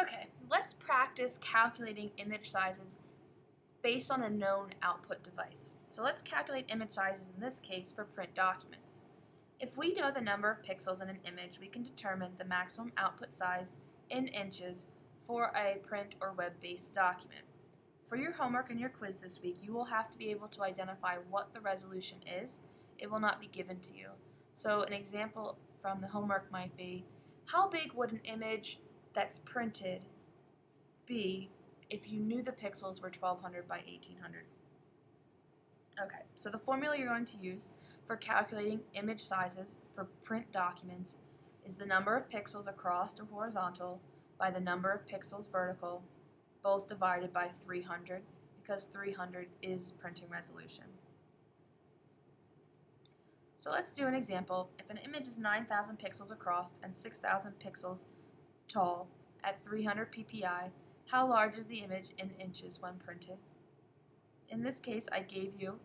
Okay, let's practice calculating image sizes based on a known output device. So let's calculate image sizes in this case for print documents. If we know the number of pixels in an image, we can determine the maximum output size in inches for a print or web-based document. For your homework and your quiz this week, you will have to be able to identify what the resolution is. It will not be given to you. So an example from the homework might be, how big would an image that's printed be if you knew the pixels were 1200 by 1800? Okay, so the formula you're going to use for calculating image sizes for print documents is the number of pixels across or horizontal by the number of pixels vertical, both divided by 300, because 300 is printing resolution. So let's do an example. If an image is 9,000 pixels across and 6,000 pixels tall at 300 ppi, how large is the image in inches when printed? In this case, I gave you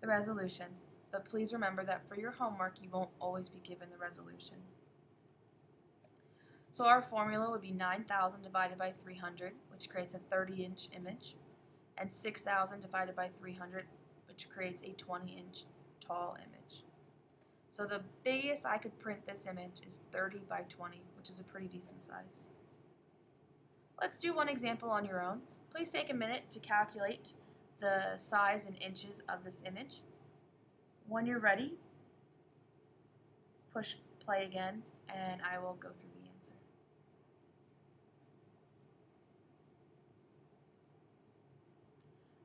the resolution, but please remember that for your homework, you won't always be given the resolution. So our formula would be 9,000 divided by 300, which creates a 30-inch image, and 6,000 divided by 300, which creates a 20-inch tall image. So the biggest I could print this image is 30 by 20, which is a pretty decent size. Let's do one example on your own. Please take a minute to calculate the size in inches of this image. When you're ready, push play again and I will go through the answer.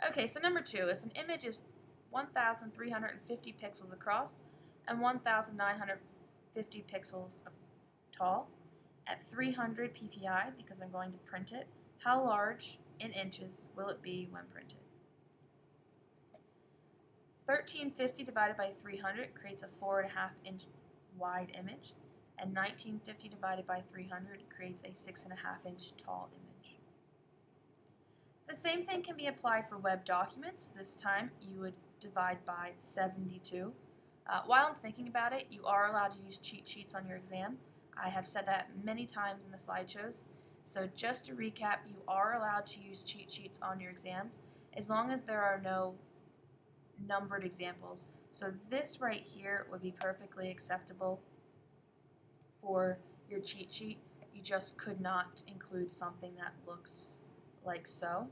Okay, so number two, if an image is 1,350 pixels across and 1,950 pixels tall at 300 ppi, because I'm going to print it, how large in inches will it be when printed? 1350 divided by 300 creates a 4.5 inch wide image, and 1950 divided by 300 creates a 6.5 inch tall image. The same thing can be applied for web documents. This time you would divide by 72. Uh, while I'm thinking about it, you are allowed to use cheat sheets on your exam. I have said that many times in the slideshows. So just to recap, you are allowed to use cheat sheets on your exams as long as there are no numbered examples. So this right here would be perfectly acceptable for your cheat sheet. You just could not include something that looks like so.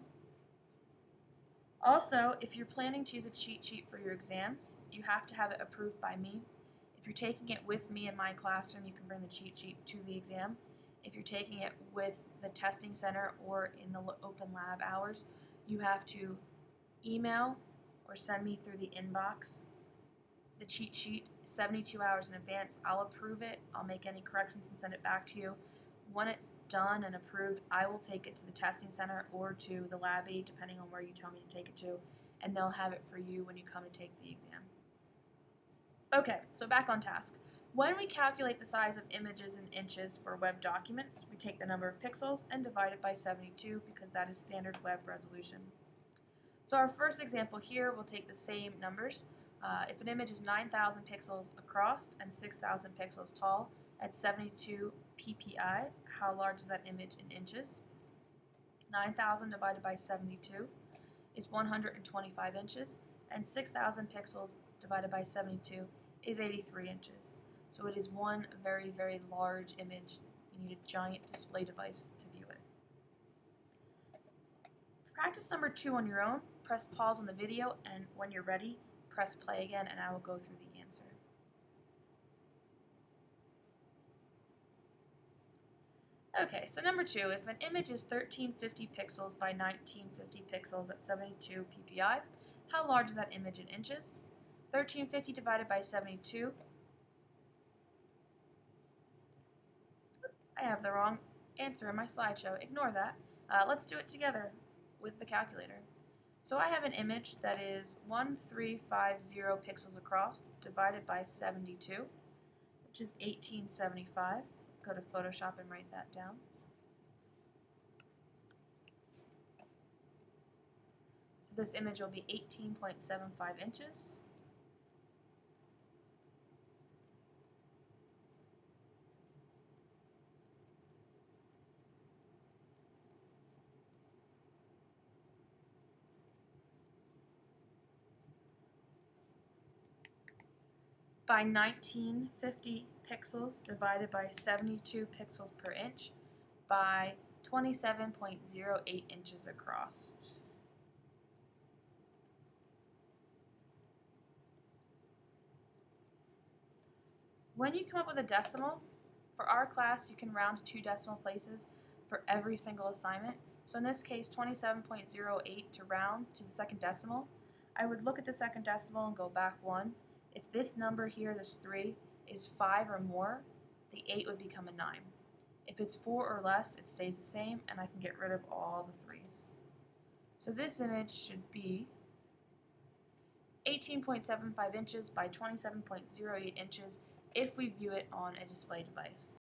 Also, if you're planning to use a cheat sheet for your exams, you have to have it approved by me. If you're taking it with me in my classroom, you can bring the cheat sheet to the exam. If you're taking it with the testing center or in the open lab hours, you have to email or send me through the inbox the cheat sheet 72 hours in advance. I'll approve it, I'll make any corrections and send it back to you. When it's done and approved, I will take it to the testing center or to the lab aide, depending on where you tell me to take it to, and they'll have it for you when you come to take the exam. Okay, so back on task. When we calculate the size of images in inches for web documents, we take the number of pixels and divide it by 72 because that is standard web resolution. So our first example here, we'll take the same numbers. Uh, if an image is 9,000 pixels across and 6,000 pixels tall at 72 ppi, how large is that image in inches? 9,000 divided by 72 is 125 inches, and 6,000 pixels divided by 72 is 83 inches. So it is one very, very large image. You need a giant display device to view it. Practice number two on your own press pause on the video and when you're ready, press play again and I will go through the answer. Okay, so number two, if an image is 1350 pixels by 1950 pixels at 72 ppi, how large is that image in inches? 1350 divided by 72. I have the wrong answer in my slideshow. Ignore that. Uh, let's do it together with the calculator. So I have an image that is 1350 pixels across divided by 72, which is 1875. Go to Photoshop and write that down. So this image will be 18.75 inches. By 1950 pixels divided by 72 pixels per inch by 27.08 inches across. When you come up with a decimal, for our class you can round to two decimal places for every single assignment. So in this case 27.08 to round to the second decimal, I would look at the second decimal and go back one. If this number here, this 3, is 5 or more, the 8 would become a 9. If it's 4 or less, it stays the same, and I can get rid of all the 3's. So this image should be 18.75 inches by 27.08 inches if we view it on a display device.